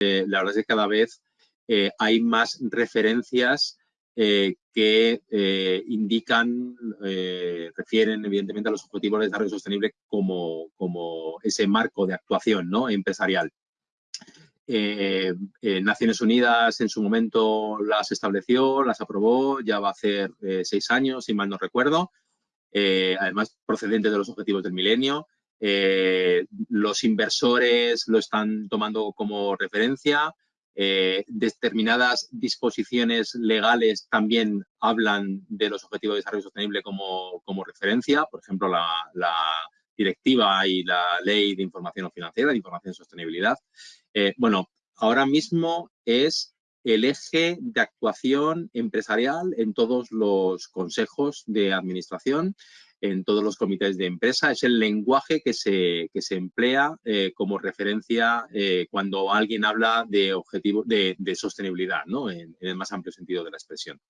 la verdad es que cada vez hay más referencias que indican, refieren evidentemente a los objetivos de desarrollo sostenible como, como ese marco de actuación ¿no? empresarial. Eh, eh, Naciones Unidas en su momento las estableció, las aprobó, ya va a hacer eh, seis años, si mal no recuerdo, además procedente de los objetivos del milenio. Los inversores lo están tomando como referencia, determinadas disposiciones legales también hablan de los objetivos de desarrollo sostenible como, como referencia, por ejemplo, la, la directiva y la ley de información financiera, de información y sostenibilidad. Eh, bueno, ahora mismo es el eje de actuación empresarial en todos los consejos de administración, en todos los comités de empresa. Es el lenguaje que se, se emplea eh, como referencia eh, cuando alguien habla de objetivos de, sostenibilidad, ¿no? en, el más amplio sentido de la expresión.